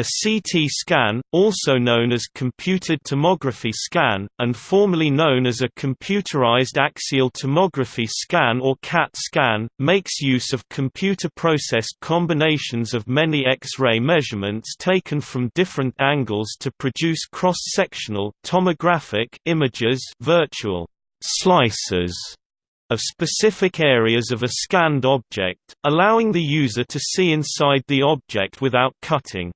A CT scan, also known as computed tomography scan, and formerly known as a computerized axial tomography scan or CAT scan, makes use of computer-processed combinations of many X-ray measurements taken from different angles to produce cross-sectional tomographic images virtual slices of specific areas of a scanned object, allowing the user to see inside the object without cutting.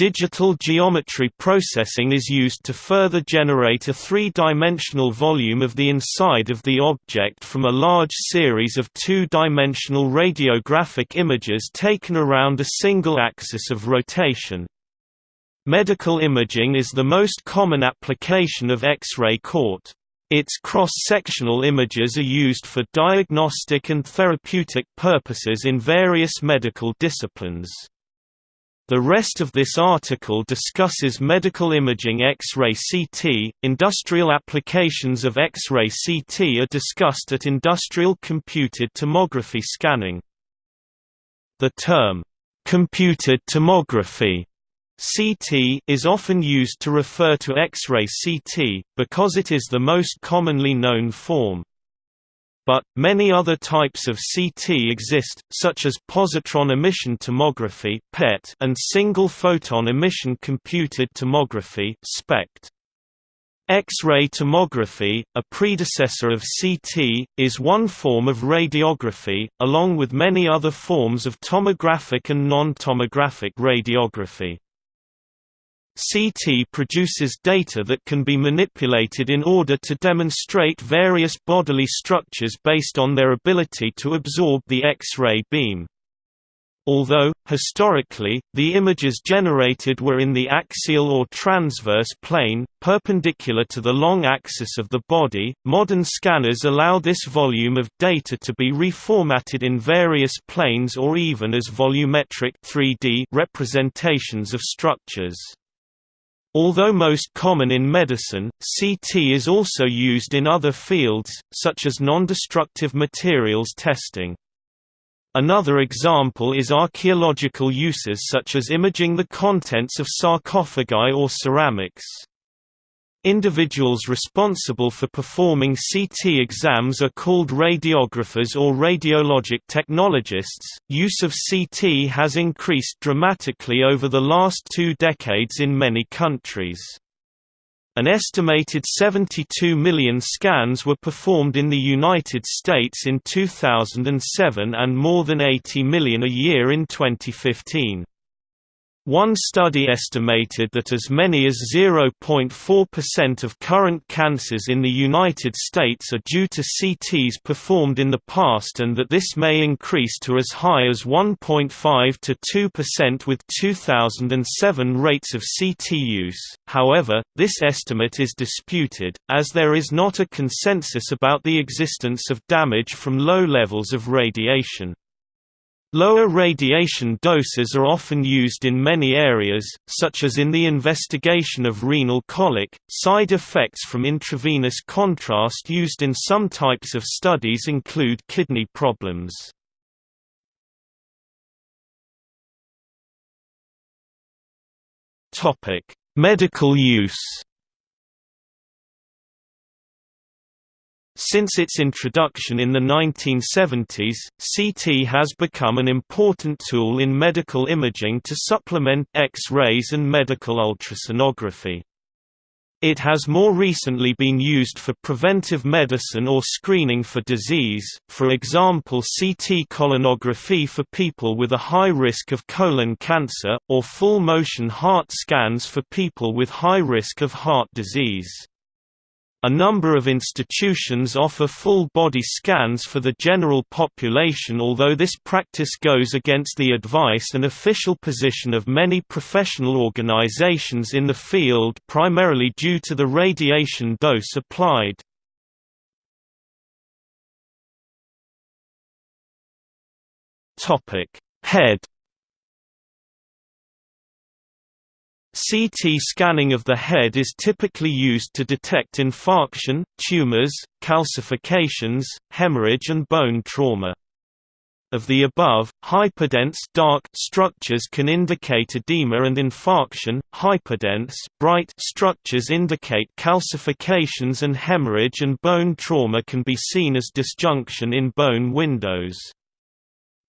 Digital geometry processing is used to further generate a three-dimensional volume of the inside of the object from a large series of two-dimensional radiographic images taken around a single axis of rotation. Medical imaging is the most common application of X-ray CORT. Its cross-sectional images are used for diagnostic and therapeutic purposes in various medical disciplines. The rest of this article discusses medical imaging X-ray CT. Industrial applications of X-ray CT are discussed at industrial computed tomography scanning. The term computed tomography CT is often used to refer to X-ray CT, because it is the most commonly known form. But, many other types of CT exist, such as positron emission tomography and single photon emission computed tomography (SPECT). X-ray tomography, a predecessor of CT, is one form of radiography, along with many other forms of tomographic and non-tomographic radiography. CT produces data that can be manipulated in order to demonstrate various bodily structures based on their ability to absorb the X-ray beam. Although, historically, the images generated were in the axial or transverse plane, perpendicular to the long axis of the body, modern scanners allow this volume of data to be reformatted in various planes or even as volumetric 3D representations of structures. Although most common in medicine, CT is also used in other fields, such as nondestructive materials testing. Another example is archaeological uses such as imaging the contents of sarcophagi or ceramics. Individuals responsible for performing CT exams are called radiographers or radiologic technologists. Use of CT has increased dramatically over the last two decades in many countries. An estimated 72 million scans were performed in the United States in 2007 and more than 80 million a year in 2015. One study estimated that as many as 0.4% of current cancers in the United States are due to CTs performed in the past and that this may increase to as high as 1.5 to 2% with 2007 rates of CT use. However, this estimate is disputed, as there is not a consensus about the existence of damage from low levels of radiation. Lower radiation doses are often used in many areas, such as in the investigation of renal colic. Side effects from intravenous contrast used in some types of studies include kidney problems. Topic: Medical use. Since its introduction in the 1970s, CT has become an important tool in medical imaging to supplement X-rays and medical ultrasonography. It has more recently been used for preventive medicine or screening for disease, for example CT colonography for people with a high risk of colon cancer, or full-motion heart scans for people with high risk of heart disease. A number of institutions offer full-body scans for the general population although this practice goes against the advice and official position of many professional organizations in the field primarily due to the radiation dose applied. Head CT scanning of the head is typically used to detect infarction, tumors, calcifications, hemorrhage and bone trauma. of the above, hypodense dark structures can indicate edema and infarction, hyperdense bright structures indicate calcifications and hemorrhage and bone trauma can be seen as disjunction in bone windows.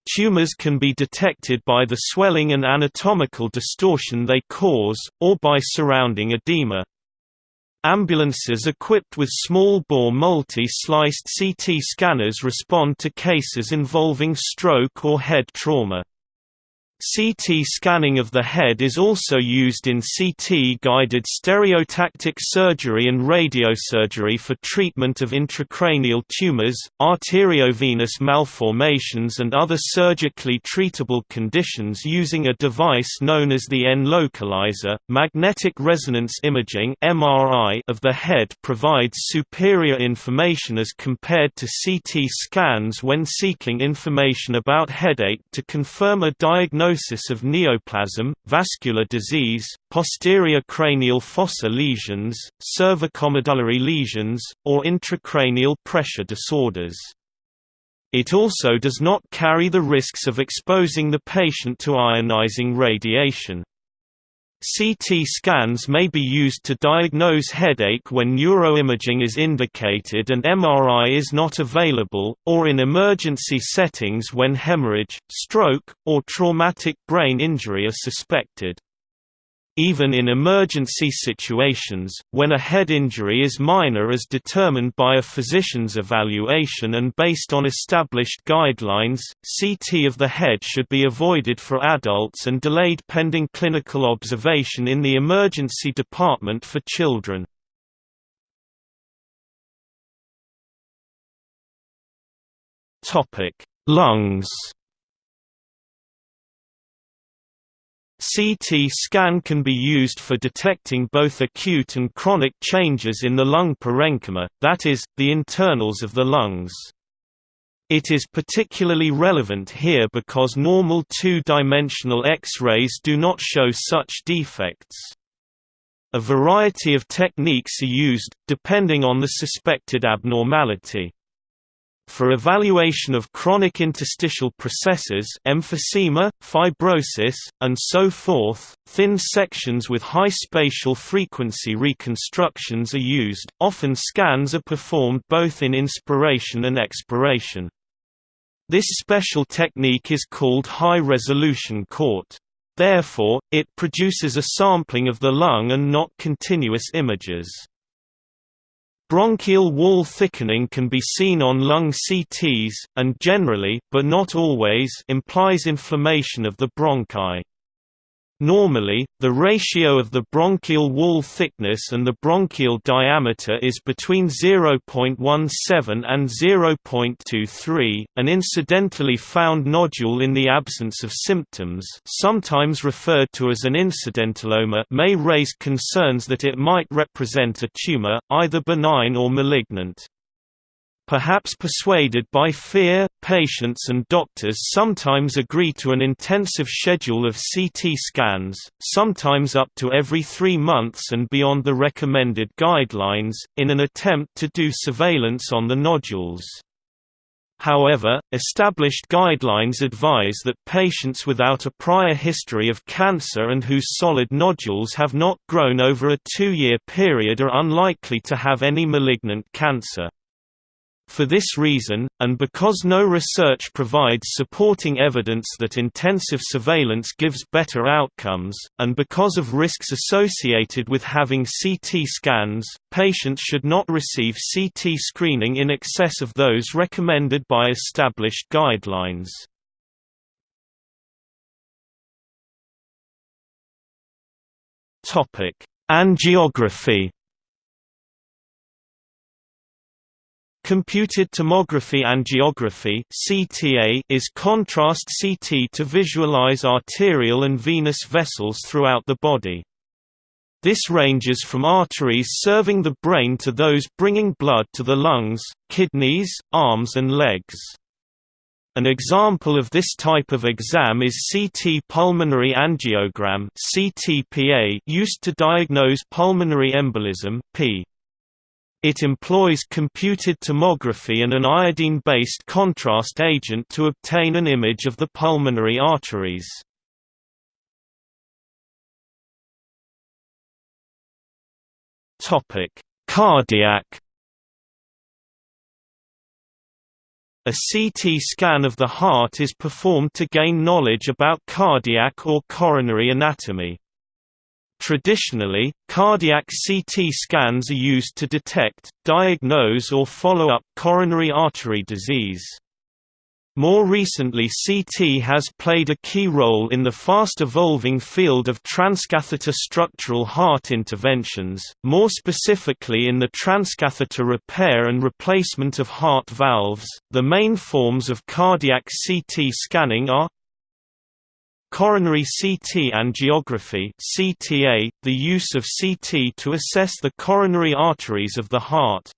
Tumors can be detected by the swelling and anatomical distortion they cause, or by surrounding edema. Ambulances equipped with small-bore multi-sliced CT scanners respond to cases involving stroke or head trauma. CT scanning of the head is also used in CT-guided stereotactic surgery and radiosurgery for treatment of intracranial tumors, arteriovenous malformations and other surgically treatable conditions using a device known as the N-localizer. Magnetic resonance imaging (MRI) of the head provides superior information as compared to CT scans when seeking information about headache to confirm a diagnosis diagnosis of neoplasm, vascular disease, posterior cranial fossa lesions, cervicomedullary lesions, or intracranial pressure disorders. It also does not carry the risks of exposing the patient to ionizing radiation. CT scans may be used to diagnose headache when neuroimaging is indicated and MRI is not available, or in emergency settings when hemorrhage, stroke, or traumatic brain injury are suspected. Even in emergency situations, when a head injury is minor as determined by a physician's evaluation and based on established guidelines, CT of the head should be avoided for adults and delayed pending clinical observation in the emergency department for children. Lungs CT scan can be used for detecting both acute and chronic changes in the lung parenchyma, that is, the internals of the lungs. It is particularly relevant here because normal two-dimensional X-rays do not show such defects. A variety of techniques are used, depending on the suspected abnormality. For evaluation of chronic interstitial processes emphysema, fibrosis, and so forth, thin sections with high spatial frequency reconstructions are used, often scans are performed both in inspiration and expiration. This special technique is called high-resolution CORT. Therefore, it produces a sampling of the lung and not continuous images. Bronchial wall thickening can be seen on lung CTs, and generally but not always implies inflammation of the bronchi. Normally, the ratio of the bronchial wall thickness and the bronchial diameter is between 0.17 and 0.23. An incidentally found nodule in the absence of symptoms, sometimes referred to as an incidentaloma, may raise concerns that it might represent a tumor, either benign or malignant. Perhaps persuaded by fear, patients and doctors sometimes agree to an intensive schedule of CT scans, sometimes up to every three months and beyond the recommended guidelines, in an attempt to do surveillance on the nodules. However, established guidelines advise that patients without a prior history of cancer and whose solid nodules have not grown over a two-year period are unlikely to have any malignant cancer. For this reason, and because no research provides supporting evidence that intensive surveillance gives better outcomes, and because of risks associated with having CT scans, patients should not receive CT screening in excess of those recommended by established guidelines. Angiography Computed tomography angiography (CTA) is contrast CT to visualize arterial and venous vessels throughout the body. This ranges from arteries serving the brain to those bringing blood to the lungs, kidneys, arms and legs. An example of this type of exam is CT pulmonary angiogram used to diagnose pulmonary embolism (P. It employs computed tomography and an iodine-based contrast agent to obtain an image of the pulmonary arteries. Cardiac A CT scan of the heart is performed to gain knowledge about cardiac or coronary anatomy. Traditionally, cardiac CT scans are used to detect, diagnose or follow up coronary artery disease. More recently CT has played a key role in the fast-evolving field of transcatheter structural heart interventions, more specifically in the transcatheter repair and replacement of heart valves. The main forms of cardiac CT scanning are Coronary CT angiography CTA, the use of CT to assess the coronary arteries of the heart,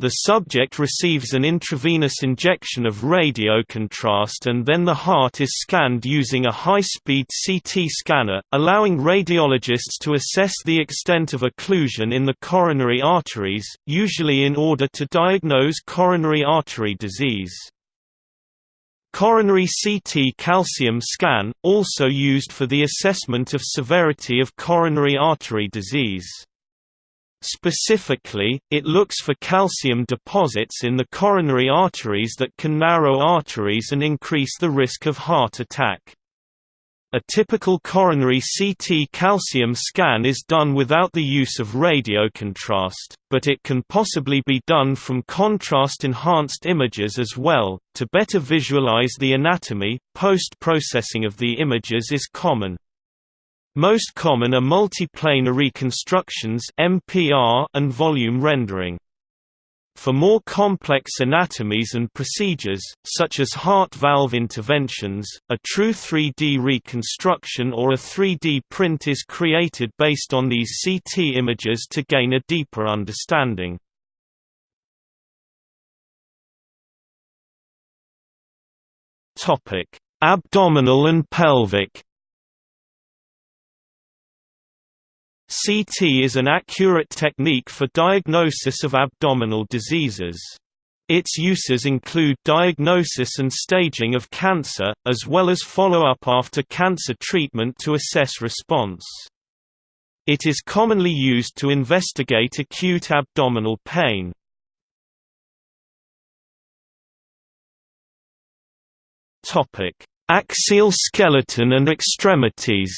the subject receives an intravenous injection of radiocontrast and then the heart is scanned using a high-speed CT scanner, allowing radiologists to assess the extent of occlusion in the coronary arteries, usually in order to diagnose coronary artery disease. Coronary CT calcium scan, also used for the assessment of severity of coronary artery disease. Specifically, it looks for calcium deposits in the coronary arteries that can narrow arteries and increase the risk of heart attack. A typical coronary CT calcium scan is done without the use of radiocontrast, but it can possibly be done from contrast-enhanced images as well. To better visualize the anatomy, post-processing of the images is common. Most common are multiplanar reconstructions (MPR) and volume rendering. For more complex anatomies and procedures, such as heart valve interventions, a true 3D reconstruction or a 3D print is created based on these CT images to gain a deeper understanding. Abdominal and pelvic CT is an accurate technique for diagnosis of abdominal diseases. Its uses include diagnosis and staging of cancer, as well as follow-up after cancer treatment to assess response. It is commonly used to investigate acute abdominal pain. Axial skeleton and extremities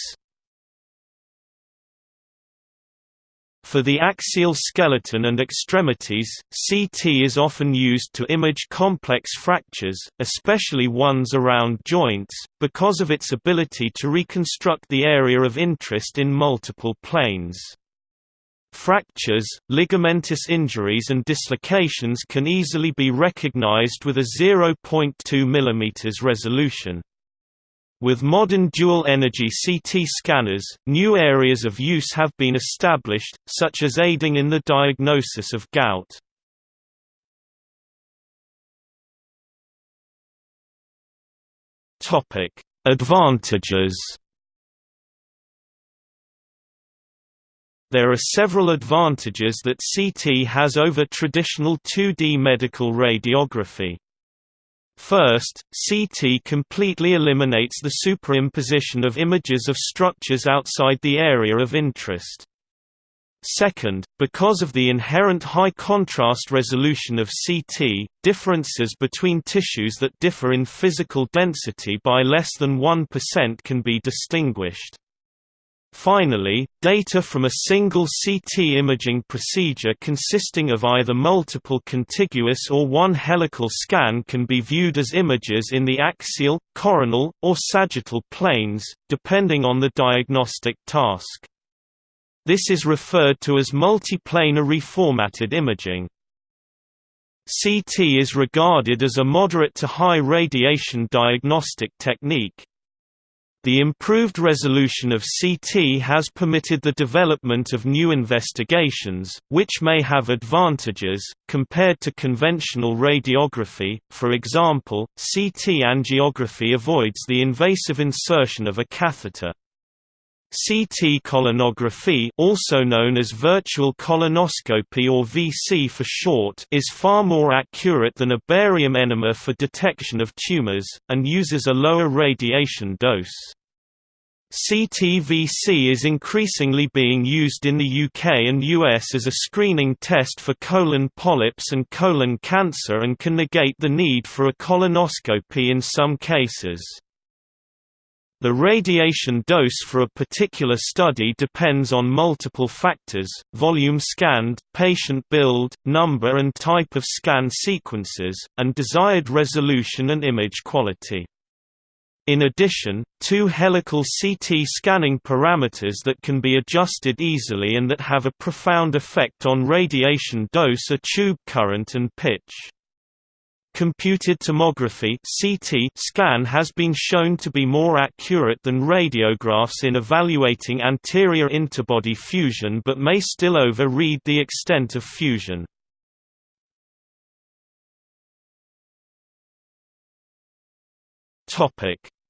For the axial skeleton and extremities, CT is often used to image complex fractures, especially ones around joints, because of its ability to reconstruct the area of interest in multiple planes. Fractures, ligamentous injuries and dislocations can easily be recognized with a 0.2 mm resolution. With modern dual-energy CT scanners, new areas of use have been established, such as aiding in the diagnosis of gout. Advantages There are several advantages that CT has over traditional 2D medical radiography. First, CT completely eliminates the superimposition of images of structures outside the area of interest. Second, because of the inherent high contrast resolution of CT, differences between tissues that differ in physical density by less than 1% can be distinguished. Finally, data from a single CT imaging procedure consisting of either multiple contiguous or one helical scan can be viewed as images in the axial, coronal, or sagittal planes, depending on the diagnostic task. This is referred to as multiplanar reformatted imaging. CT is regarded as a moderate to high radiation diagnostic technique, the improved resolution of CT has permitted the development of new investigations, which may have advantages, compared to conventional radiography, for example, CT angiography avoids the invasive insertion of a catheter. CT colonography also known as virtual colonoscopy or VC for short is far more accurate than a barium enema for detection of tumors, and uses a lower radiation dose. CTVC is increasingly being used in the UK and US as a screening test for colon polyps and colon cancer and can negate the need for a colonoscopy in some cases. The radiation dose for a particular study depends on multiple factors, volume scanned, patient build, number and type of scan sequences, and desired resolution and image quality. In addition, two helical CT scanning parameters that can be adjusted easily and that have a profound effect on radiation dose are tube current and pitch. Computed tomography (CT) scan has been shown to be more accurate than radiographs in evaluating anterior interbody fusion but may still over-read the extent of fusion.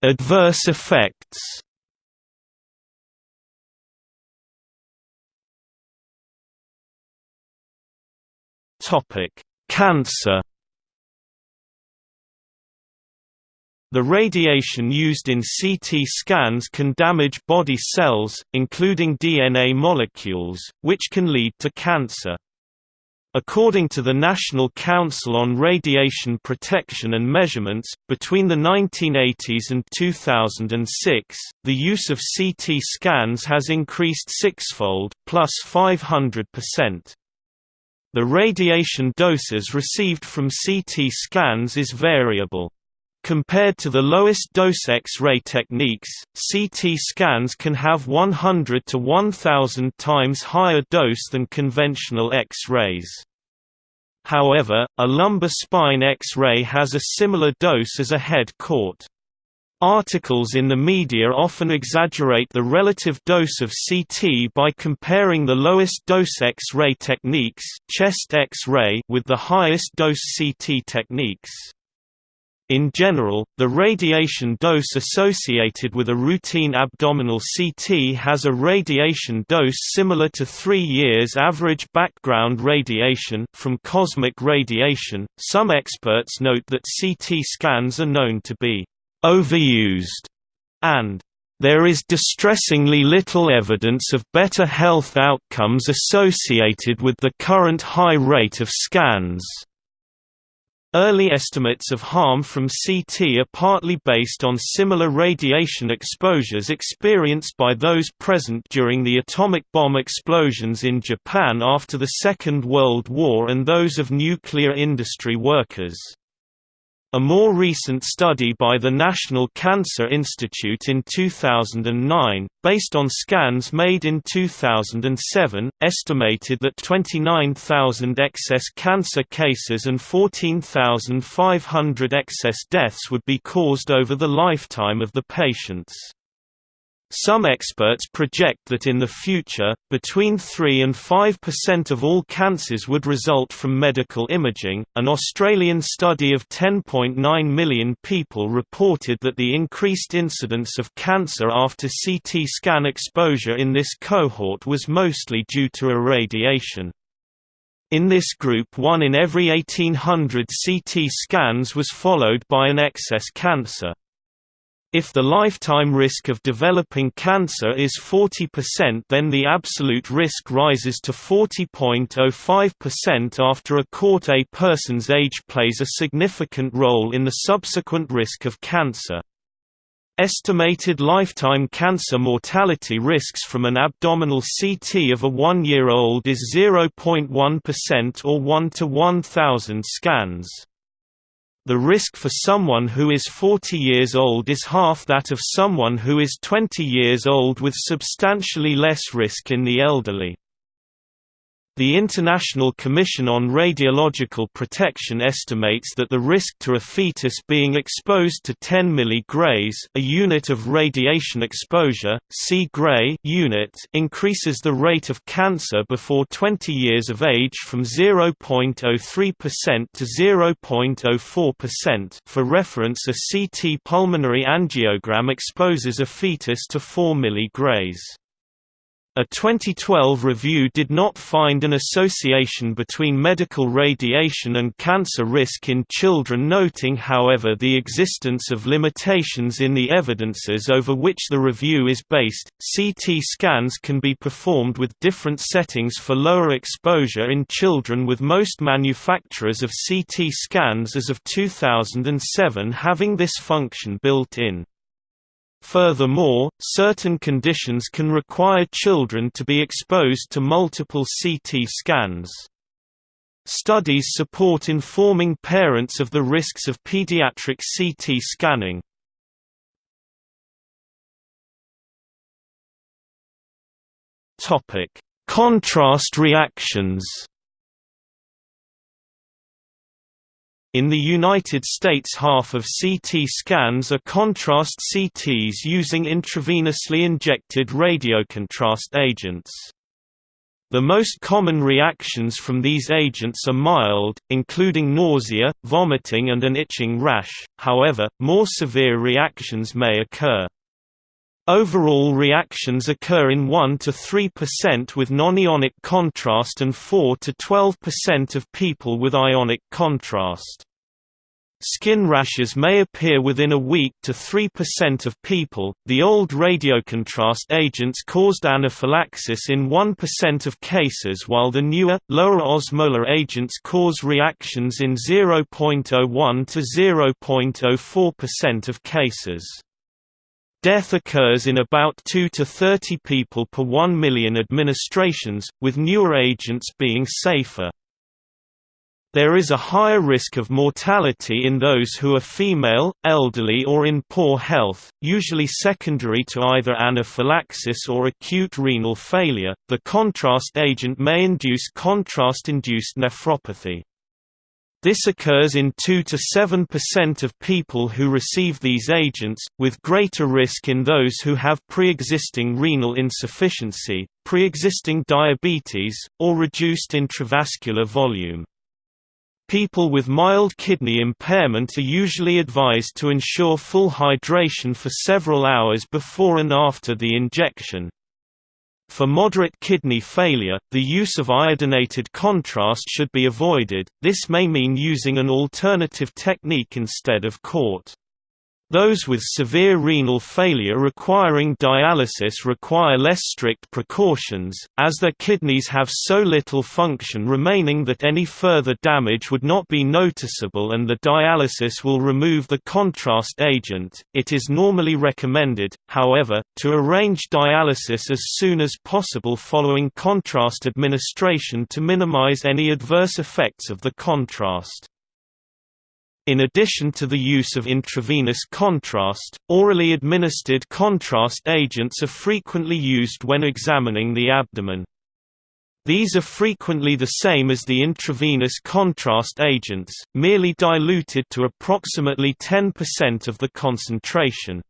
Adverse effects. Cancer. The radiation used in CT scans can damage body cells, including DNA molecules, which can lead to cancer. According to the National Council on Radiation Protection and Measurements, between the 1980s and 2006, the use of CT scans has increased sixfold, plus 500%. The radiation doses received from CT scans is variable. Compared to the lowest dose X-ray techniques, CT scans can have 100 to 1000 times higher dose than conventional X-rays. However, a lumbar spine X-ray has a similar dose as a head caught. Articles in the media often exaggerate the relative dose of CT by comparing the lowest dose X-ray techniques chest X-ray with the highest dose CT techniques. In general, the radiation dose associated with a routine abdominal CT has a radiation dose similar to 3 years average background radiation from cosmic radiation. Some experts note that CT scans are known to be overused and there is distressingly little evidence of better health outcomes associated with the current high rate of scans. Early estimates of harm from CT are partly based on similar radiation exposures experienced by those present during the atomic bomb explosions in Japan after the Second World War and those of nuclear industry workers. A more recent study by the National Cancer Institute in 2009, based on scans made in 2007, estimated that 29,000 excess cancer cases and 14,500 excess deaths would be caused over the lifetime of the patients. Some experts project that in the future, between 3 and 5% of all cancers would result from medical imaging. An Australian study of 10.9 million people reported that the increased incidence of cancer after CT scan exposure in this cohort was mostly due to irradiation. In this group one in every 1800 CT scans was followed by an excess cancer. If the lifetime risk of developing cancer is 40% then the absolute risk rises to 40.05% after a court A person's age plays a significant role in the subsequent risk of cancer. Estimated lifetime cancer mortality risks from an abdominal CT of a one-year-old is 0.1% or 1 to 1,000 scans. The risk for someone who is 40 years old is half that of someone who is 20 years old with substantially less risk in the elderly. The International Commission on Radiological Protection estimates that the risk to a fetus being exposed to 10 mg a unit of radiation exposure, C gray unit increases the rate of cancer before 20 years of age from 0.03% to 0.04%. For reference, a CT pulmonary angiogram exposes a fetus to 4 mg. A 2012 review did not find an association between medical radiation and cancer risk in children noting however the existence of limitations in the evidences over which the review is based. CT scans can be performed with different settings for lower exposure in children with most manufacturers of CT scans as of 2007 having this function built in. Furthermore, certain conditions can require children to be exposed to multiple CT scans. Studies support informing parents of the risks of pediatric CT scanning. Contrast reactions In the United States half of CT scans are contrast CTs using intravenously injected radiocontrast agents. The most common reactions from these agents are mild, including nausea, vomiting and an itching rash, however, more severe reactions may occur. Overall reactions occur in 1 to 3% with non-ionic contrast and 4 to 12% of people with ionic contrast. Skin rashes may appear within a week to 3% of people. The old radiocontrast agents caused anaphylaxis in 1% of cases, while the newer, lower osmolar agents cause reactions in 0.01 to 0.04% of cases. Death occurs in about 2 to 30 people per 1 million administrations, with newer agents being safer. There is a higher risk of mortality in those who are female, elderly or in poor health, usually secondary to either anaphylaxis or acute renal failure. The contrast agent may induce contrast-induced nephropathy. This occurs in 2 to 7% of people who receive these agents, with greater risk in those who have pre-existing renal insufficiency, pre-existing diabetes, or reduced intravascular volume. People with mild kidney impairment are usually advised to ensure full hydration for several hours before and after the injection. For moderate kidney failure, the use of iodinated contrast should be avoided, this may mean using an alternative technique instead of CORT. Those with severe renal failure requiring dialysis require less strict precautions, as their kidneys have so little function remaining that any further damage would not be noticeable and the dialysis will remove the contrast agent. It is normally recommended, however, to arrange dialysis as soon as possible following contrast administration to minimize any adverse effects of the contrast. In addition to the use of intravenous contrast, orally administered contrast agents are frequently used when examining the abdomen. These are frequently the same as the intravenous contrast agents, merely diluted to approximately 10% of the concentration.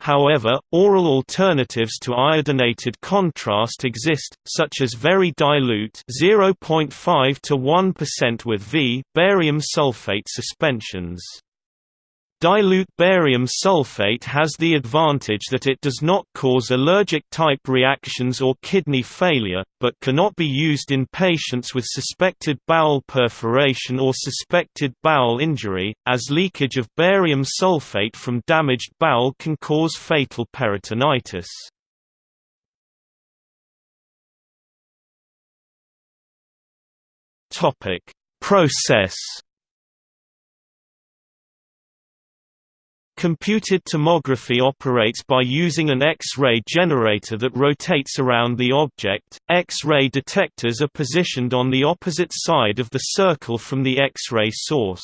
However, oral alternatives to iodinated contrast exist, such as very dilute 0.5 to 1% with V barium sulfate suspensions. Dilute barium sulfate has the advantage that it does not cause allergic-type reactions or kidney failure, but cannot be used in patients with suspected bowel perforation or suspected bowel injury, as leakage of barium sulfate from damaged bowel can cause fatal peritonitis. Process Computed tomography operates by using an X-ray generator that rotates around the object. X-ray detectors are positioned on the opposite side of the circle from the X-ray source.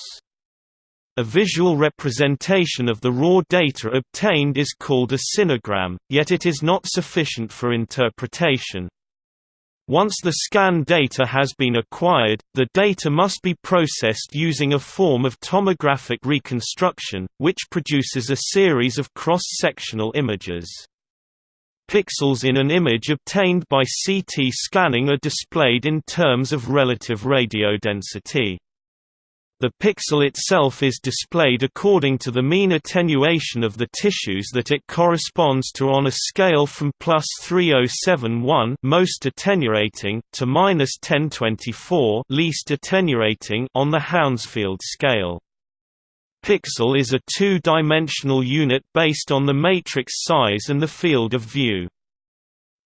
A visual representation of the raw data obtained is called a sinogram, yet it is not sufficient for interpretation. Once the scan data has been acquired, the data must be processed using a form of tomographic reconstruction, which produces a series of cross-sectional images. Pixels in an image obtained by CT scanning are displayed in terms of relative radiodensity. The pixel itself is displayed according to the mean attenuation of the tissues that it corresponds to on a scale from plus 3071 most attenuating to minus 1024 least attenuating on the Hounsfield scale. Pixel is a two-dimensional unit based on the matrix size and the field of view.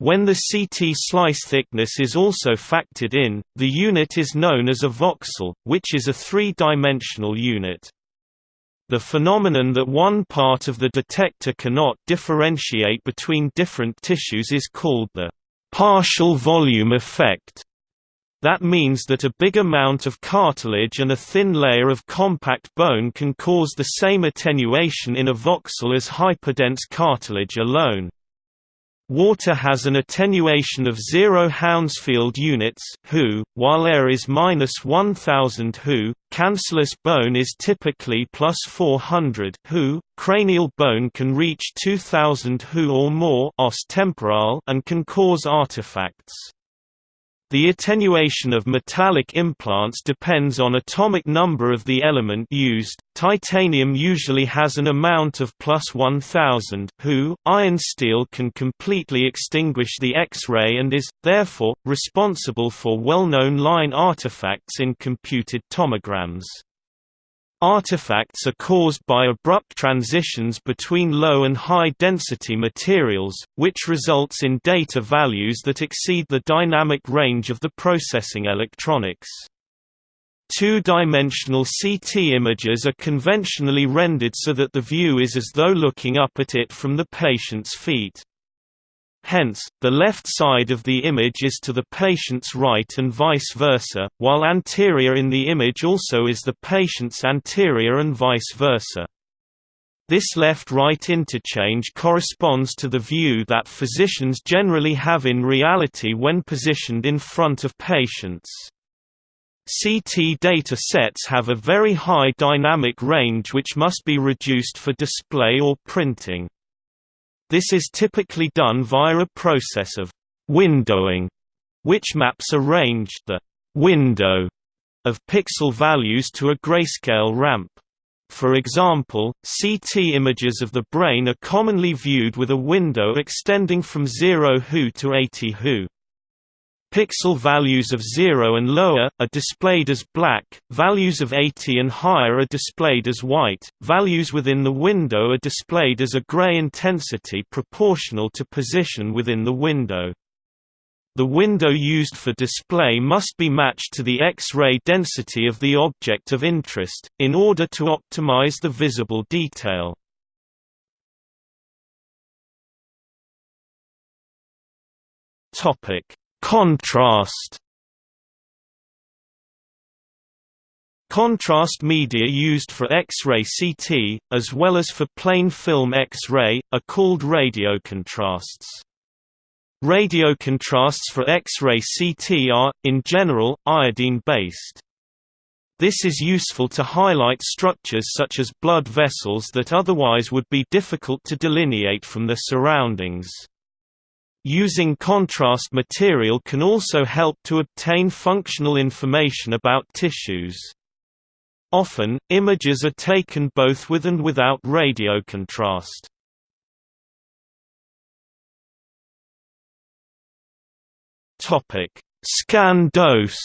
When the CT slice thickness is also factored in, the unit is known as a voxel, which is a three-dimensional unit. The phenomenon that one part of the detector cannot differentiate between different tissues is called the partial volume effect. That means that a big amount of cartilage and a thin layer of compact bone can cause the same attenuation in a voxel as hyperdense cartilage alone. Water has an attenuation of 0 Hounsfield units Hu, while air is minus 1000 Hu. Cancellous bone is typically plus 400 Hu. Cranial bone can reach 2000 Hu or more os temporal and can cause artifacts. The attenuation of metallic implants depends on atomic number of the element used. Titanium usually has an amount of plus 1000 Hu. Iron steel can completely extinguish the X-ray and is, therefore, responsible for well-known line artifacts in computed tomograms. Artifacts are caused by abrupt transitions between low and high density materials, which results in data values that exceed the dynamic range of the processing electronics. Two-dimensional CT images are conventionally rendered so that the view is as though looking up at it from the patient's feet. Hence, the left side of the image is to the patient's right and vice versa, while anterior in the image also is the patient's anterior and vice versa. This left-right interchange corresponds to the view that physicians generally have in reality when positioned in front of patients. CT data sets have a very high dynamic range which must be reduced for display or printing. This is typically done via a process of windowing, which maps a range the window of pixel values to a grayscale ramp. For example, CT images of the brain are commonly viewed with a window extending from 0 Hu to 80 Hu. Pixel values of 0 and lower, are displayed as black, values of 80 and higher are displayed as white, values within the window are displayed as a gray intensity proportional to position within the window. The window used for display must be matched to the X-ray density of the object of interest, in order to optimize the visible detail. Topic Contrast Contrast media used for X-ray CT, as well as for plain film X-ray, are called radiocontrasts. Radiocontrasts for X-ray CT are, in general, iodine-based. This is useful to highlight structures such as blood vessels that otherwise would be difficult to delineate from the surroundings. Using contrast material can also help to obtain functional information about tissues. Often, images are taken both with and without radio radiocontrast. Scan dose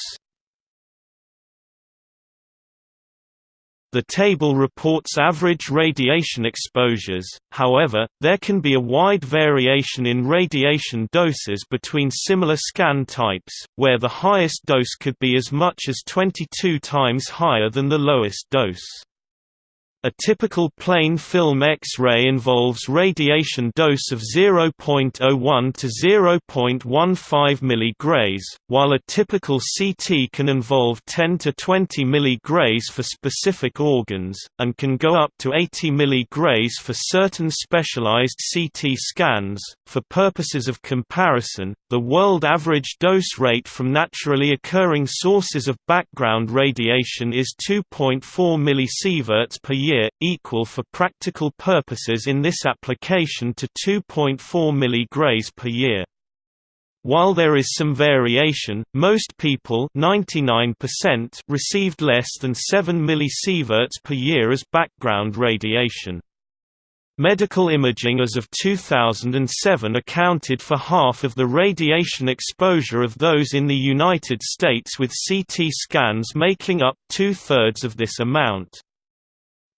The table reports average radiation exposures, however, there can be a wide variation in radiation doses between similar scan types, where the highest dose could be as much as 22 times higher than the lowest dose. A typical plain film X-ray involves radiation dose of 0.01 to 0.15 mg, while a typical CT can involve 10 to 20 mg for specific organs, and can go up to 80 mg for certain specialized CT scans. For purposes of comparison, the world average dose rate from naturally occurring sources of background radiation is 2.4 mSv per year equal for practical purposes in this application to 2.4 mg per year. While there is some variation, most people 99% received less than 7 mSv per year as background radiation. Medical imaging as of 2007 accounted for half of the radiation exposure of those in the United States with CT scans making up two-thirds of this amount.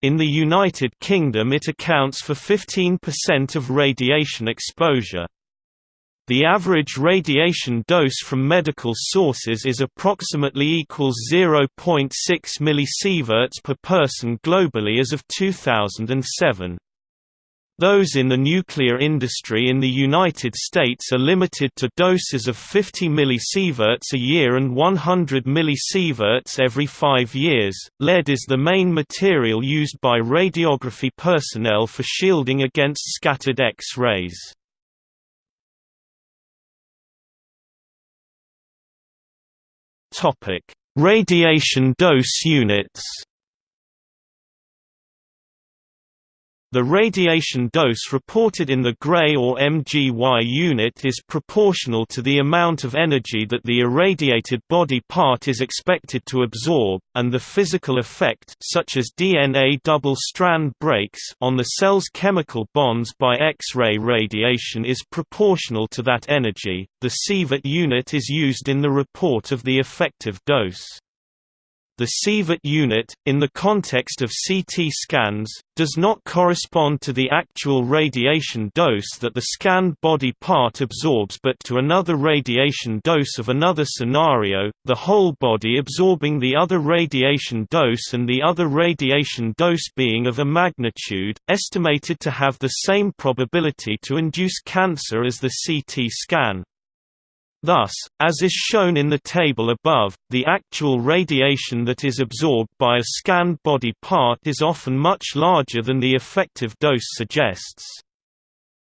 In the United Kingdom it accounts for 15% of radiation exposure. The average radiation dose from medical sources is approximately equals 0.6 mSv per person globally as of 2007. Those in the nuclear industry in the United States are limited to doses of 50 mSv a year and 100 mSv every five years. Lead is the main material used by radiography personnel for shielding against scattered X-rays. Topic: Radiation dose units. The radiation dose reported in the Gray or MGY unit is proportional to the amount of energy that the irradiated body part is expected to absorb, and the physical effect such as DNA double-strand breaks on the cell's chemical bonds by X-ray radiation is proportional to that energy. The sievert unit is used in the report of the effective dose. The sievert unit, in the context of CT scans, does not correspond to the actual radiation dose that the scanned body part absorbs but to another radiation dose of another scenario, the whole body absorbing the other radiation dose and the other radiation dose being of a magnitude, estimated to have the same probability to induce cancer as the CT scan. Thus, as is shown in the table above, the actual radiation that is absorbed by a scanned body part is often much larger than the effective dose suggests.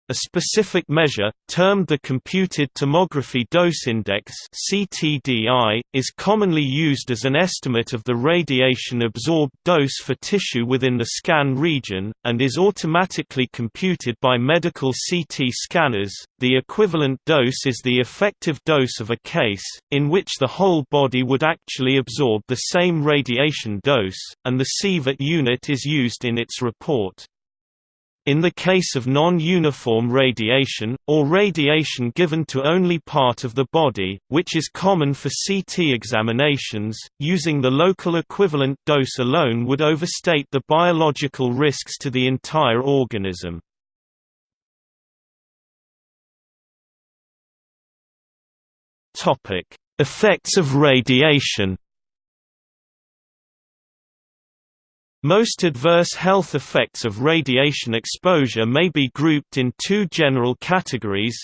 A specific measure, termed the Computed Tomography Dose Index (CTDI), is commonly used as an estimate of the radiation absorbed dose for tissue within the scan region, and is automatically computed by medical CT scanners. The equivalent dose is the effective dose of a case, in which the whole body would actually absorb the same radiation dose, and the sievert unit is used in its report. In the case of non-uniform radiation, or radiation given to only part of the body, which is common for CT examinations, using the local equivalent dose alone would overstate the biological risks to the entire organism. Effects of radiation Most adverse health effects of radiation exposure may be grouped in two general categories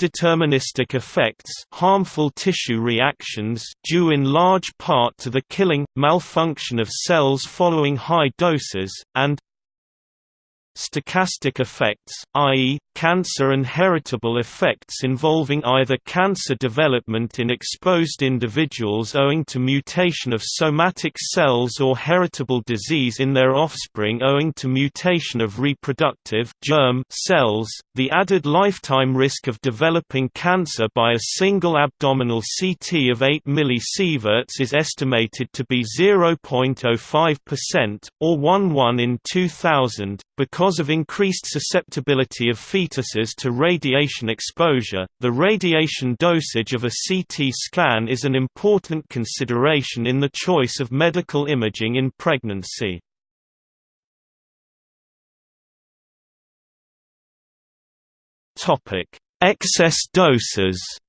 Deterministic effects harmful tissue reactions due in large part to the killing, malfunction of cells following high doses, and stochastic effects, i.e., cancer and heritable effects involving either cancer development in exposed individuals owing to mutation of somatic cells or heritable disease in their offspring owing to mutation of reproductive germ cells. The added lifetime risk of developing cancer by a single abdominal CT of 8 millisieverts is estimated to be 0.05%, or 1 1 in 2000, because of increased susceptibility of fetuses to radiation exposure, the radiation dosage of a CT scan is an important consideration in the choice of medical imaging in pregnancy. Excess doses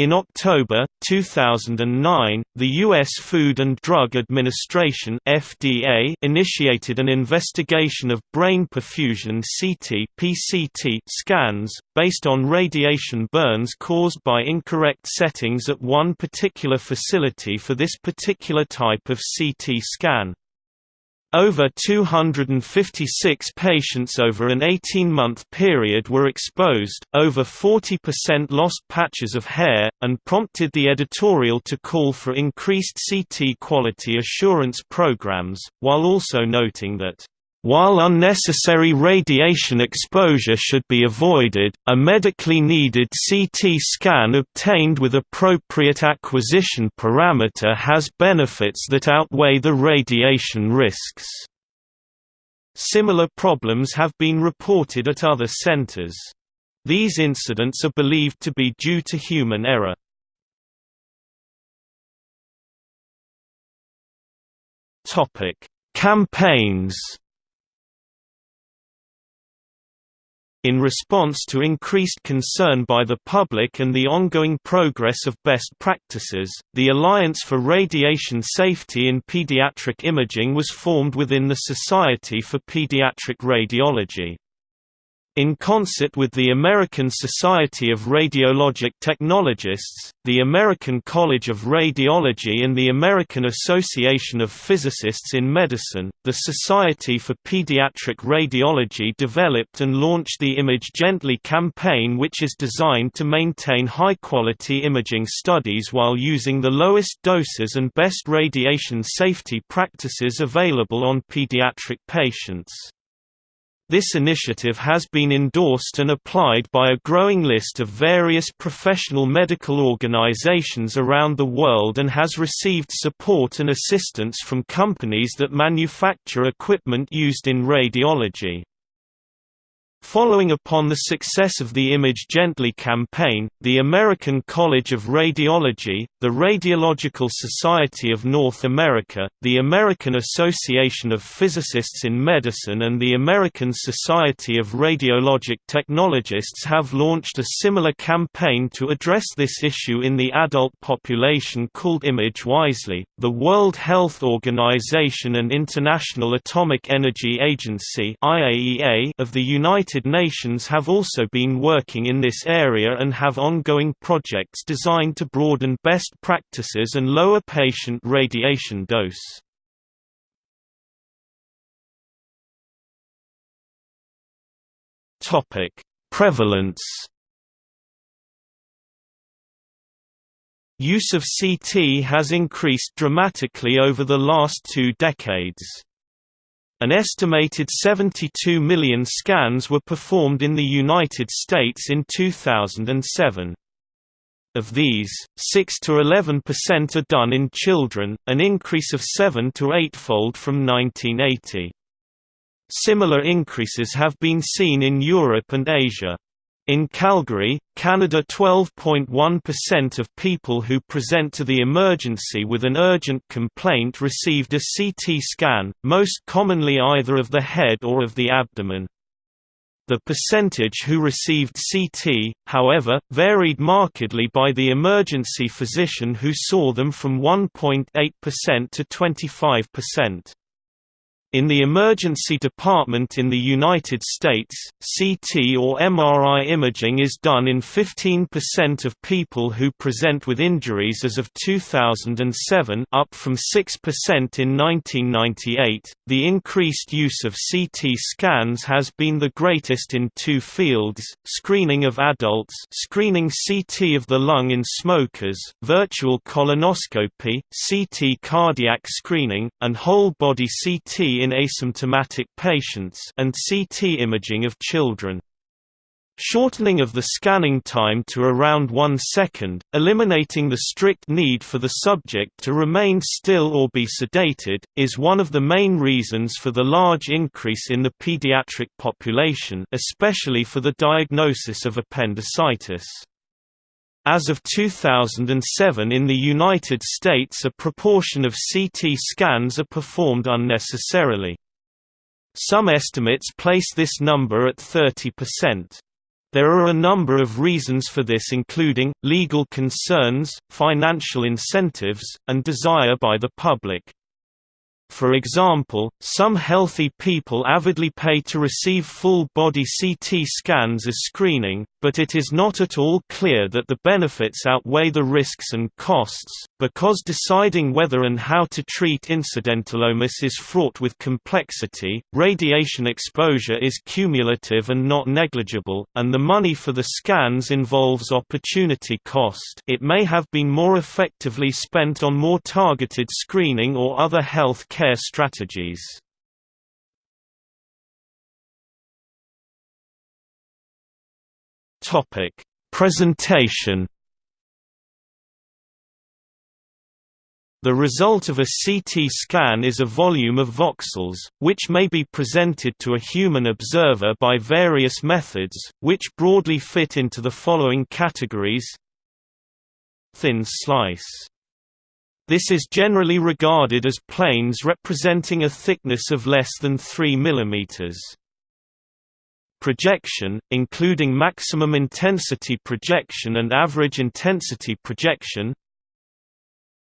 In October 2009, the U.S. Food and Drug Administration (FDA) initiated an investigation of brain perfusion (CT) (PCT) scans based on radiation burns caused by incorrect settings at one particular facility for this particular type of CT scan. Over 256 patients over an 18-month period were exposed, over 40% lost patches of hair, and prompted the editorial to call for increased CT quality assurance programs, while also noting that while unnecessary radiation exposure should be avoided, a medically needed CT scan obtained with appropriate acquisition parameter has benefits that outweigh the radiation risks. Similar problems have been reported at other centers. These incidents are believed to be due to human error. Campaigns In response to increased concern by the public and the ongoing progress of best practices, the Alliance for Radiation Safety in Pediatric Imaging was formed within the Society for Pediatric Radiology. In concert with the American Society of Radiologic Technologists, the American College of Radiology and the American Association of Physicists in Medicine, the Society for Pediatric Radiology developed and launched the Image Gently campaign which is designed to maintain high-quality imaging studies while using the lowest doses and best radiation safety practices available on pediatric patients. This initiative has been endorsed and applied by a growing list of various professional medical organizations around the world and has received support and assistance from companies that manufacture equipment used in radiology. Following upon the success of the Image Gently campaign, the American College of Radiology, the Radiological Society of North America, the American Association of Physicists in Medicine and the American Society of Radiologic Technologists have launched a similar campaign to address this issue in the adult population called Image Wisely. The World Health Organization and International Atomic Energy Agency (IAEA) of the United United Nations have also been working in this area and have ongoing projects designed to broaden best practices and lower patient radiation dose. Topic: Prevalence. Use of CT has increased dramatically over the last two decades. An estimated 72 million scans were performed in the United States in 2007. Of these, 6 to 11% are done in children, an increase of 7 to 8-fold from 1980. Similar increases have been seen in Europe and Asia. In Calgary, Canada 12.1% of people who present to the emergency with an urgent complaint received a CT scan, most commonly either of the head or of the abdomen. The percentage who received CT, however, varied markedly by the emergency physician who saw them from 1.8% to 25%. In the emergency department in the United States, CT or MRI imaging is done in 15% of people who present with injuries as of 2007 up from 6% in 1998. The increased use of CT scans has been the greatest in two fields: screening of adults, screening CT of the lung in smokers, virtual colonoscopy, CT cardiac screening, and whole body CT in asymptomatic patients and CT imaging of children. Shortening of the scanning time to around one second, eliminating the strict need for the subject to remain still or be sedated, is one of the main reasons for the large increase in the pediatric population especially for the diagnosis of appendicitis. As of 2007 in the United States a proportion of CT scans are performed unnecessarily. Some estimates place this number at 30%. There are a number of reasons for this including, legal concerns, financial incentives, and desire by the public. For example, some healthy people avidly pay to receive full-body CT scans as screening, but it is not at all clear that the benefits outweigh the risks and costs, because deciding whether and how to treat incidentalomas is fraught with complexity, radiation exposure is cumulative and not negligible, and the money for the scans involves opportunity cost it may have been more effectively spent on more targeted screening or other health care strategies. Presentation. The result of a CT scan is a volume of voxels, which may be presented to a human observer by various methods, which broadly fit into the following categories. Thin slice. This is generally regarded as planes representing a thickness of less than 3 mm projection, including maximum intensity projection and average intensity projection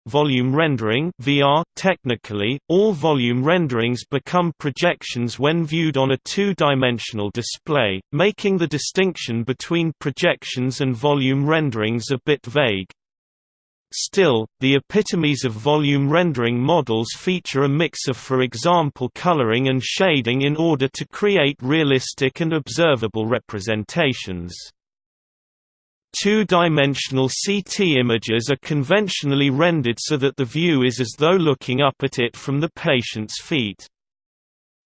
Volume rendering VR technically, all volume renderings become projections when viewed on a two-dimensional display, making the distinction between projections and volume renderings a bit vague. Still, the epitomes of volume rendering models feature a mix of for example coloring and shading in order to create realistic and observable representations. Two-dimensional CT images are conventionally rendered so that the view is as though looking up at it from the patient's feet.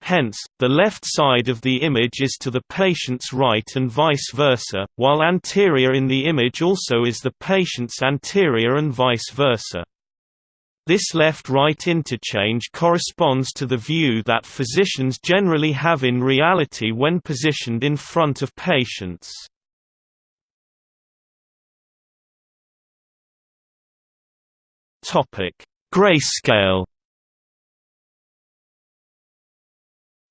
Hence, the left side of the image is to the patient's right and vice versa, while anterior in the image also is the patient's anterior and vice versa. This left-right interchange corresponds to the view that physicians generally have in reality when positioned in front of patients. Grayscale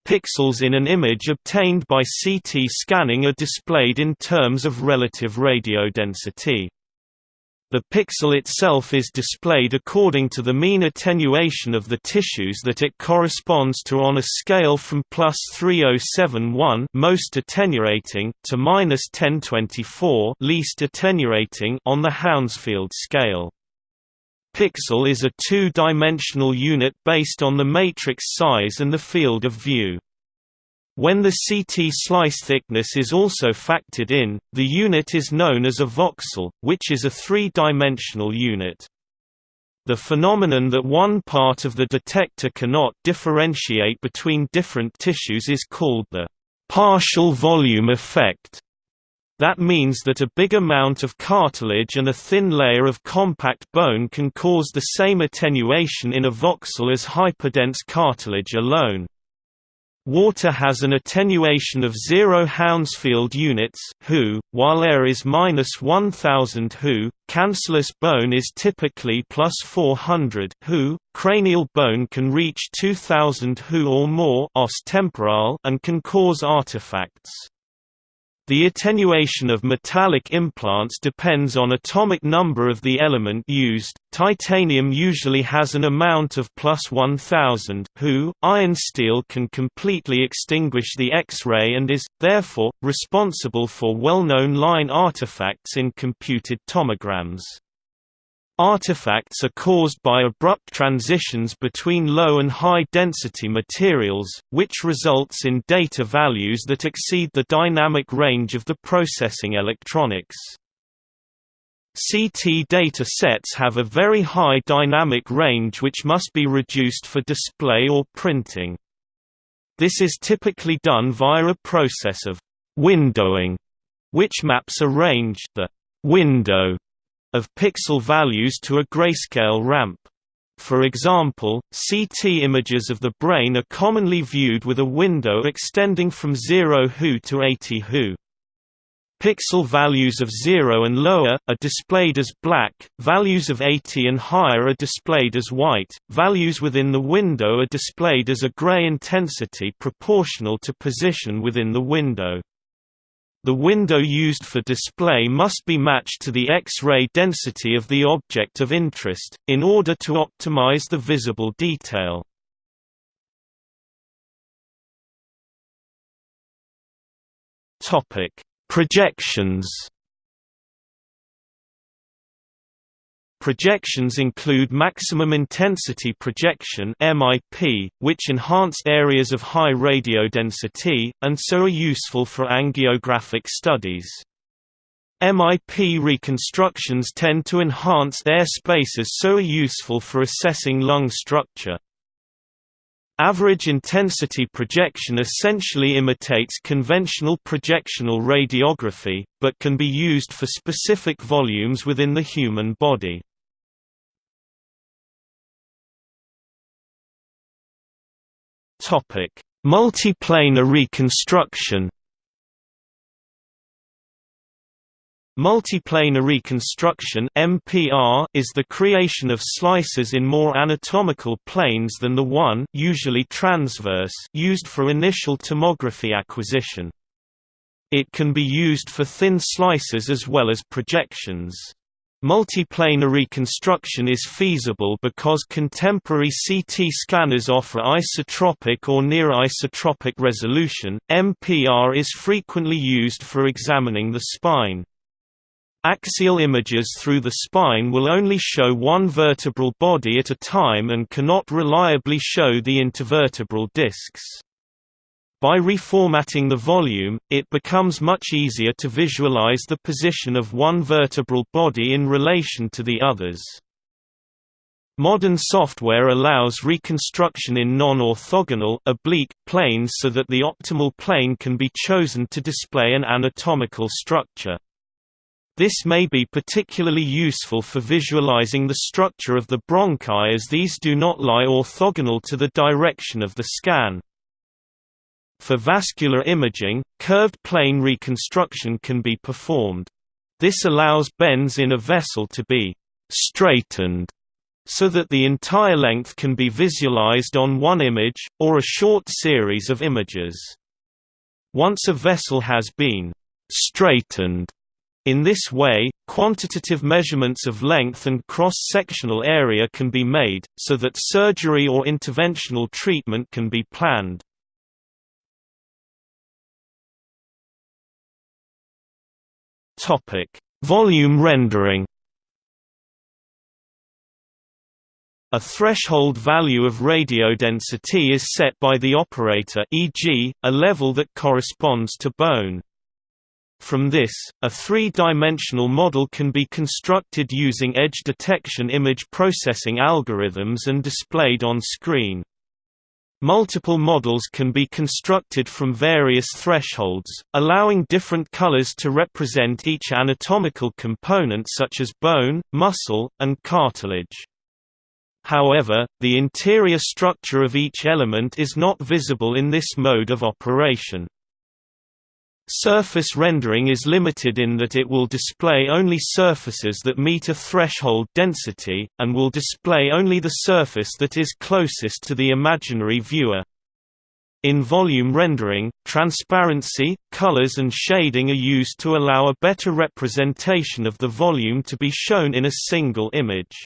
Pixels in an image obtained by CT scanning are displayed in terms of relative radiodensity. The pixel itself is displayed according to the mean attenuation of the tissues that it corresponds to on a scale from plus 3071 most attenuating to minus 1024 least attenuating on the Hounsfield scale. Pixel is a two-dimensional unit based on the matrix size and the field of view. When the CT slice thickness is also factored in, the unit is known as a voxel, which is a three-dimensional unit. The phenomenon that one part of the detector cannot differentiate between different tissues is called the partial volume effect. That means that a big amount of cartilage and a thin layer of compact bone can cause the same attenuation in a voxel as hyperdense cartilage alone. Water has an attenuation of 0 Hounsfield units Hu, while air is minus 1000 Hu. Cancellous bone is typically plus 400 Hu. Cranial bone can reach 2000 Hu or more os temporal and can cause artifacts. The attenuation of metallic implants depends on atomic number of the element used. Titanium usually has an amount of plus 1000 Hu. Iron steel can completely extinguish the X-ray and is, therefore, responsible for well-known line artifacts in computed tomograms. Artifacts are caused by abrupt transitions between low and high density materials, which results in data values that exceed the dynamic range of the processing electronics. CT data sets have a very high dynamic range which must be reduced for display or printing. This is typically done via a process of windowing, which maps a range the window of pixel values to a grayscale ramp. For example, CT images of the brain are commonly viewed with a window extending from 0 Hu to 80 Hu. Pixel values of 0 and lower, are displayed as black, values of 80 and higher are displayed as white, values within the window are displayed as a gray intensity proportional to position within the window. The window used for display must be matched to the X-ray density of the object of interest, in order to optimize the visible detail. Projections Projections include maximum intensity projection (MIP), which enhance areas of high radiodensity and so are useful for angiographic studies. MIP reconstructions tend to enhance air spaces so are useful for assessing lung structure. Average intensity projection essentially imitates conventional projectional radiography, but can be used for specific volumes within the human body. Multiplanar reconstruction Multiplanar reconstruction (MPR) is the creation of slices in more anatomical planes than the one, usually transverse, used for initial tomography acquisition. It can be used for thin slices as well as projections. Multiplanar reconstruction is feasible because contemporary CT scanners offer isotropic or near isotropic resolution. MPR is frequently used for examining the spine. Axial images through the spine will only show one vertebral body at a time and cannot reliably show the intervertebral discs. By reformatting the volume, it becomes much easier to visualize the position of one vertebral body in relation to the others. Modern software allows reconstruction in non-orthogonal oblique planes so that the optimal plane can be chosen to display an anatomical structure. This may be particularly useful for visualizing the structure of the bronchi as these do not lie orthogonal to the direction of the scan. For vascular imaging, curved plane reconstruction can be performed. This allows bends in a vessel to be straightened so that the entire length can be visualized on one image, or a short series of images. Once a vessel has been straightened, in this way, quantitative measurements of length and cross-sectional area can be made, so that surgery or interventional treatment can be planned. Volume rendering A threshold value of radio density is set by the operator e.g., a level that corresponds to bone. From this, a three-dimensional model can be constructed using edge detection image processing algorithms and displayed on screen. Multiple models can be constructed from various thresholds, allowing different colors to represent each anatomical component such as bone, muscle, and cartilage. However, the interior structure of each element is not visible in this mode of operation. Surface rendering is limited in that it will display only surfaces that meet a threshold density, and will display only the surface that is closest to the imaginary viewer. In volume rendering, transparency, colors and shading are used to allow a better representation of the volume to be shown in a single image.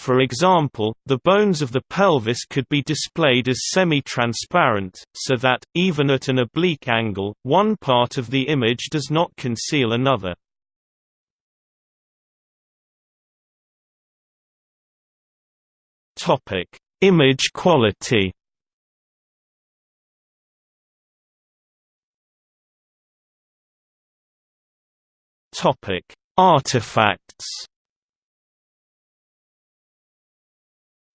For example, the bones of the pelvis could be displayed as semi-transparent, so that, even at an oblique angle, one part of the image does not conceal another. Image quality Artifacts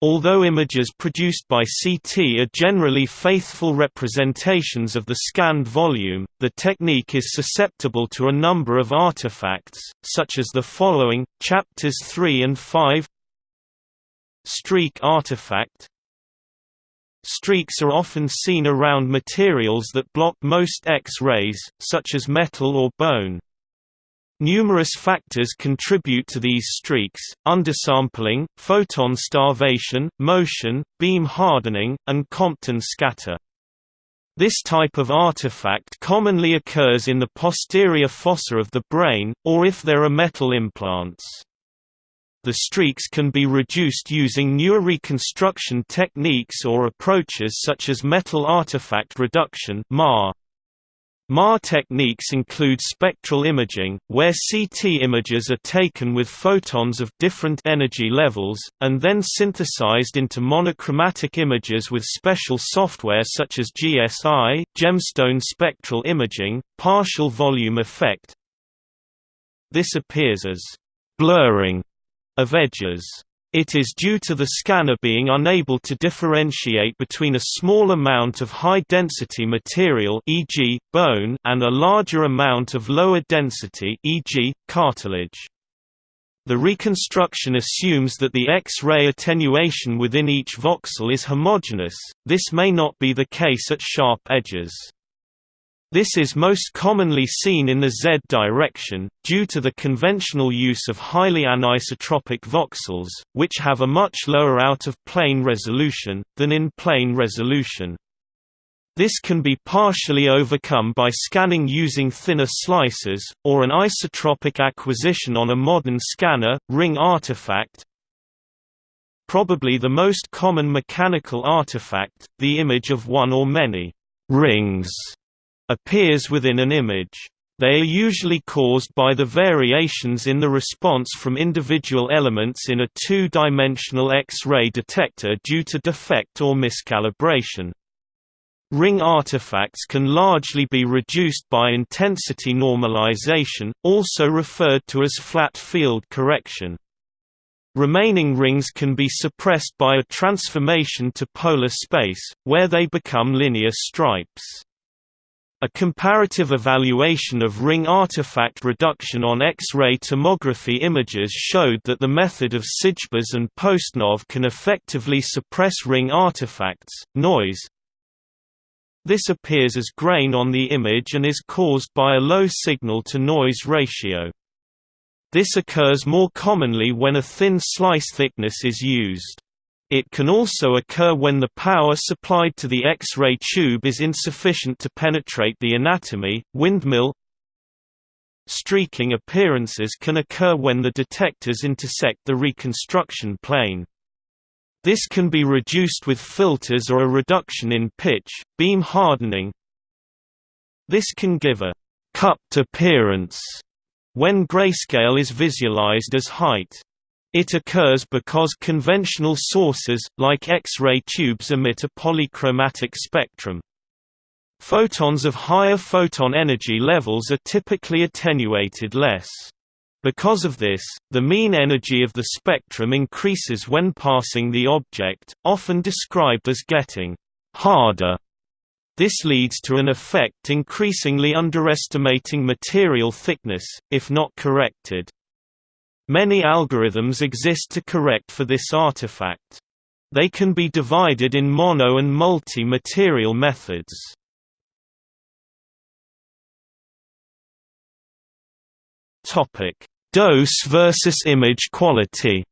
Although images produced by CT are generally faithful representations of the scanned volume, the technique is susceptible to a number of artifacts, such as the following, chapters 3 and 5 Streak artifact Streaks are often seen around materials that block most X-rays, such as metal or bone. Numerous factors contribute to these streaks, undersampling, photon starvation, motion, beam hardening, and Compton scatter. This type of artifact commonly occurs in the posterior fossa of the brain, or if there are metal implants. The streaks can be reduced using newer reconstruction techniques or approaches such as metal artifact reduction (MAR). MAR techniques include spectral imaging, where CT images are taken with photons of different energy levels, and then synthesized into monochromatic images with special software such as GSI gemstone spectral imaging, partial volume effect. This appears as blurring of edges. It is due to the scanner being unable to differentiate between a small amount of high-density material e.g., bone and a larger amount of lower density e.g., cartilage. The reconstruction assumes that the X-ray attenuation within each voxel is homogeneous, this may not be the case at sharp edges. This is most commonly seen in the Z direction, due to the conventional use of highly anisotropic voxels, which have a much lower out-of-plane resolution, than in plane resolution. This can be partially overcome by scanning using thinner slices, or an isotropic acquisition on a modern scanner, ring artifact. Probably the most common mechanical artifact, the image of one or many rings appears within an image. They are usually caused by the variations in the response from individual elements in a two-dimensional X-ray detector due to defect or miscalibration. Ring artifacts can largely be reduced by intensity normalization, also referred to as flat field correction. Remaining rings can be suppressed by a transformation to polar space, where they become linear stripes. A comparative evaluation of ring artifact reduction on X-ray tomography images showed that the method of Sijbers and Postnov can effectively suppress ring artifacts, noise. This appears as grain on the image and is caused by a low signal-to-noise ratio. This occurs more commonly when a thin slice thickness is used. It can also occur when the power supplied to the X-ray tube is insufficient to penetrate the anatomy. Windmill streaking appearances can occur when the detectors intersect the reconstruction plane. This can be reduced with filters or a reduction in pitch, beam hardening. This can give a cupped appearance when grayscale is visualized as height. It occurs because conventional sources, like X-ray tubes emit a polychromatic spectrum. Photons of higher photon energy levels are typically attenuated less. Because of this, the mean energy of the spectrum increases when passing the object, often described as getting harder. This leads to an effect increasingly underestimating material thickness, if not corrected. Many algorithms exist to correct for this artifact. They can be divided in mono and multi-material methods. Topic: Dose versus image quality.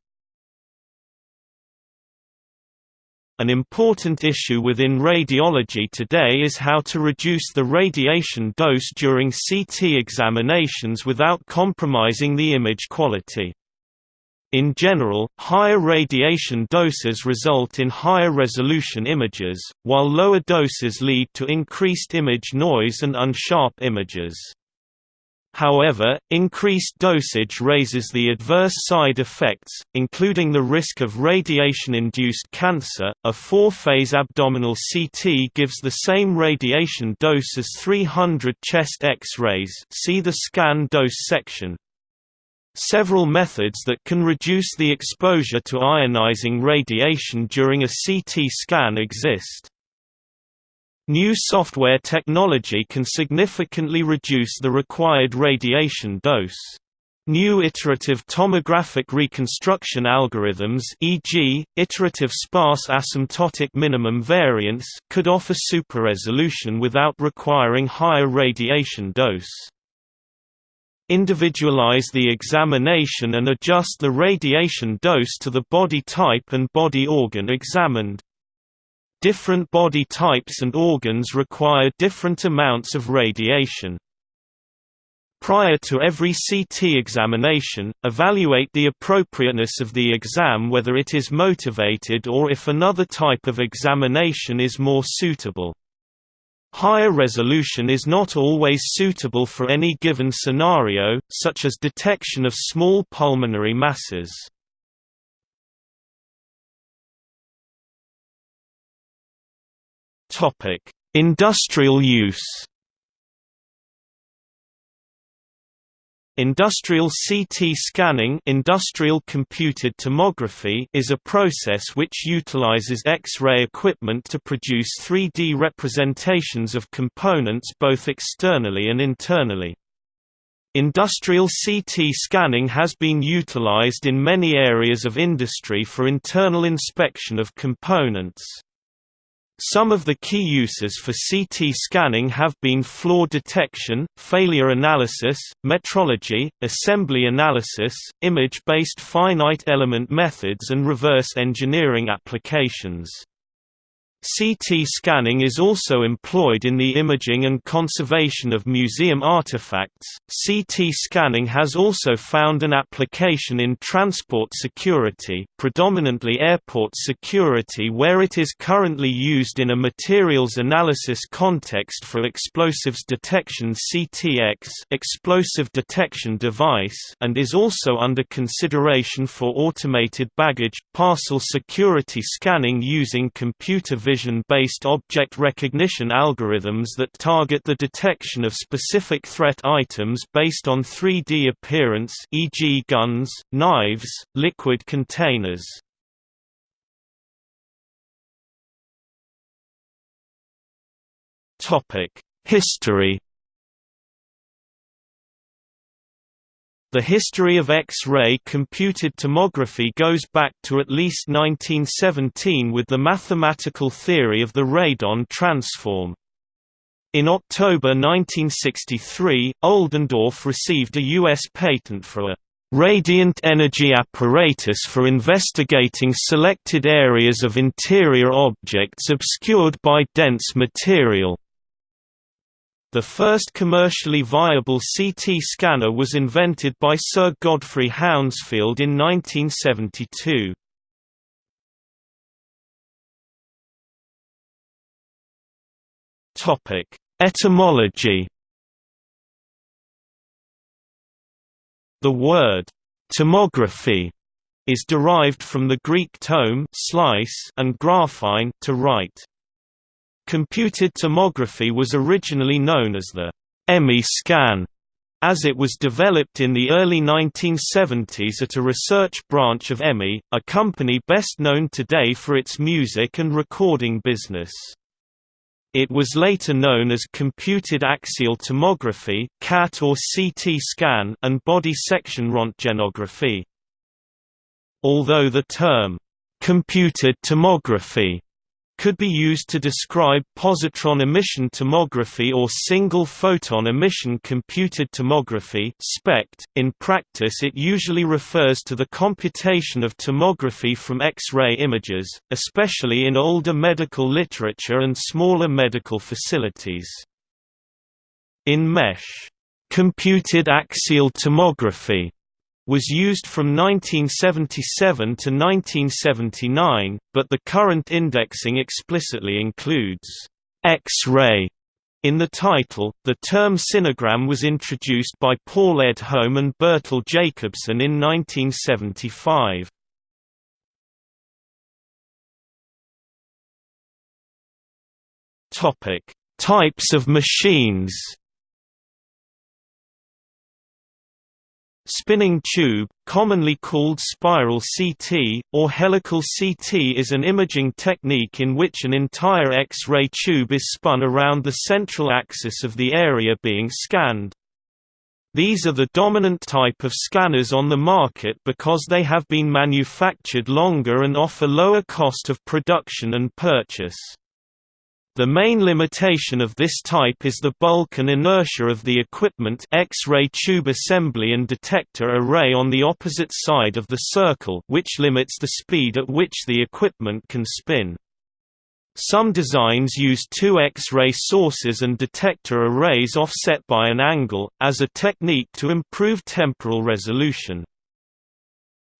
An important issue within radiology today is how to reduce the radiation dose during CT examinations without compromising the image quality. In general, higher radiation doses result in higher resolution images, while lower doses lead to increased image noise and unsharp images. However, increased dosage raises the adverse side effects, including the risk of radiation-induced cancer. A four-phase abdominal CT gives the same radiation dose as 300 chest X-rays. See the scan dose section. Several methods that can reduce the exposure to ionizing radiation during a CT scan exist. New software technology can significantly reduce the required radiation dose. New iterative tomographic reconstruction algorithms e.g., iterative sparse asymptotic minimum variance could offer super-resolution without requiring higher radiation dose. Individualize the examination and adjust the radiation dose to the body type and body organ examined. Different body types and organs require different amounts of radiation. Prior to every CT examination, evaluate the appropriateness of the exam whether it is motivated or if another type of examination is more suitable. Higher resolution is not always suitable for any given scenario, such as detection of small pulmonary masses. Industrial use Industrial CT scanning industrial computed tomography is a process which utilizes X-ray equipment to produce 3D representations of components both externally and internally. Industrial CT scanning has been utilized in many areas of industry for internal inspection of components. Some of the key uses for CT scanning have been flaw detection, failure analysis, metrology, assembly analysis, image-based finite element methods and reverse engineering applications. CT scanning is also employed in the imaging and conservation of museum artifacts. CT scanning has also found an application in transport security, predominantly airport security, where it is currently used in a materials analysis context for explosives detection (CTX) explosive detection device, and is also under consideration for automated baggage parcel security scanning using computer vision vision-based object recognition algorithms that target the detection of specific threat items based on 3D appearance e.g. guns, knives, liquid containers. History The history of X-ray computed tomography goes back to at least 1917 with the mathematical theory of the radon transform. In October 1963, Oldendorf received a U.S. patent for a radiant energy apparatus for investigating selected areas of interior objects obscured by dense material. The first commercially viable CT scanner was invented by Sir Godfrey Hounsfield in 1972. Etymology The word «tomography» is derived from the Greek tome slice and graphein to write. Computed tomography was originally known as the EMI scan, as it was developed in the early 1970s at a research branch of EMI, a company best known today for its music and recording business. It was later known as computed axial tomography CAT or CT scan and body section röntgenography. Although the term, computed tomography could be used to describe positron emission tomography or single photon emission computed tomography (SPECT). In practice it usually refers to the computation of tomography from X-ray images, especially in older medical literature and smaller medical facilities. In MESH, computed axial tomography was used from 1977 to 1979, but the current indexing explicitly includes X-ray in the title. The term sinogram was introduced by Paul Edholm and Bertil Jacobson in 1975. Topic: Types of machines. Spinning tube, commonly called spiral CT, or helical CT is an imaging technique in which an entire X-ray tube is spun around the central axis of the area being scanned. These are the dominant type of scanners on the market because they have been manufactured longer and offer lower cost of production and purchase. The main limitation of this type is the bulk and inertia of the equipment X-ray tube assembly and detector array on the opposite side of the circle which limits the speed at which the equipment can spin. Some designs use two X-ray sources and detector arrays offset by an angle, as a technique to improve temporal resolution.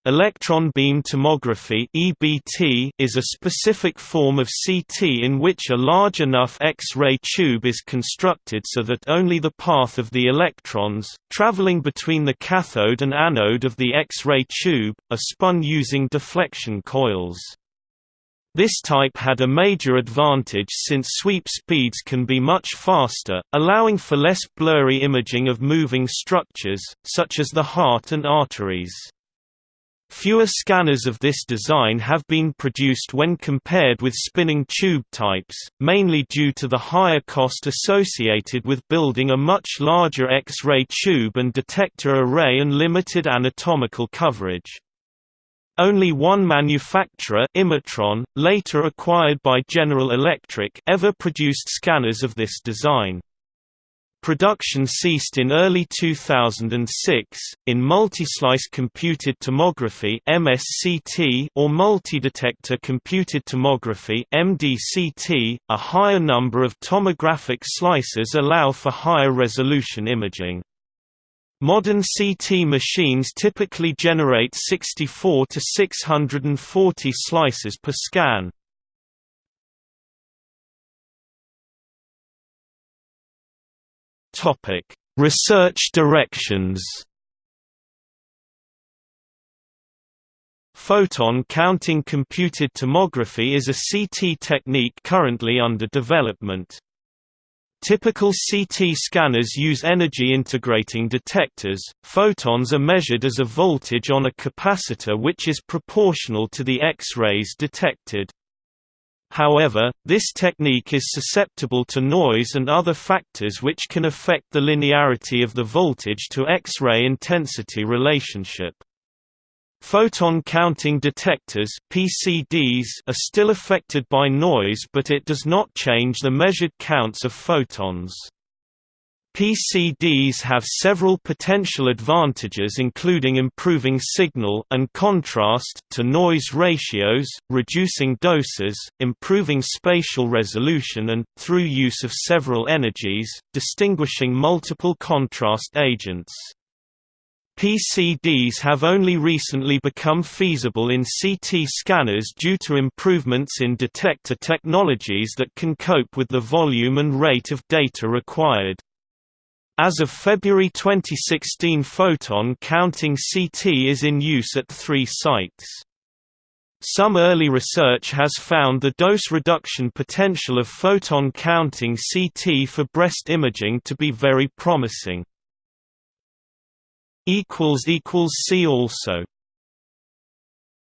Electron beam tomography (EBT) is a specific form of CT in which a large enough X-ray tube is constructed so that only the path of the electrons, traveling between the cathode and anode of the X-ray tube, are spun using deflection coils. This type had a major advantage since sweep speeds can be much faster, allowing for less blurry imaging of moving structures, such as the heart and arteries. Fewer scanners of this design have been produced when compared with spinning tube types, mainly due to the higher cost associated with building a much larger X-ray tube and detector array and limited anatomical coverage. Only one manufacturer Imatron, later acquired by General Electric ever produced scanners of this design. Production ceased in early 2006. In multi-slice computed tomography (MSCT) or multi-detector computed tomography (MDCT), a higher number of tomographic slices allow for higher resolution imaging. Modern CT machines typically generate 64 to 640 slices per scan. Topic: Research directions. Photon counting computed tomography is a CT technique currently under development. Typical CT scanners use energy integrating detectors. Photons are measured as a voltage on a capacitor which is proportional to the X-rays detected. However, this technique is susceptible to noise and other factors which can affect the linearity of the voltage to X-ray intensity relationship. Photon counting detectors PCDs are still affected by noise but it does not change the measured counts of photons. PCDs have several potential advantages including improving signal and contrast to noise ratios, reducing doses, improving spatial resolution and, through use of several energies, distinguishing multiple contrast agents. PCDs have only recently become feasible in CT scanners due to improvements in detector technologies that can cope with the volume and rate of data required. As of February 2016 photon counting CT is in use at three sites. Some early research has found the dose reduction potential of photon counting CT for breast imaging to be very promising. See also